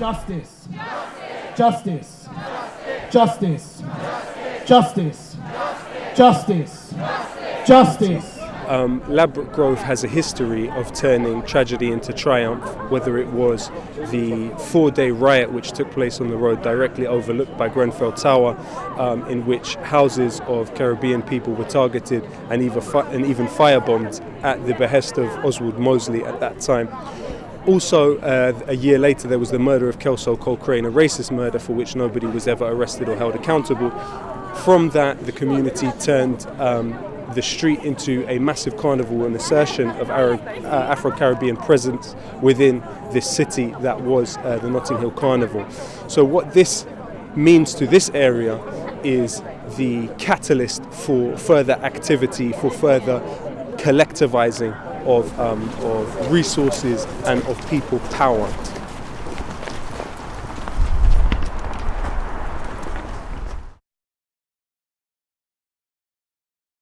Justice. Justice. Justice. Justice. Justice. Justice. Um, Ladbroke Grove has a history of turning tragedy into triumph, whether it was the four day riot which took place on the road directly overlooked by Grenfell Tower, um, in which houses of Caribbean people were targeted and even, fi- and even firebombed at the behest of Oswald Mosley at that time. Also, uh, a year later, there was the murder of Kelso Cochrane a racist murder for which nobody was ever arrested or held accountable. From that, the community turned um, the street into a massive carnival, an assertion of Arab, uh, Afro-Caribbean presence within this city that was uh, the Notting Hill Carnival. So what this means to this area is the catalyst for further activity, for further collectivizing of, um, of resources and of people power.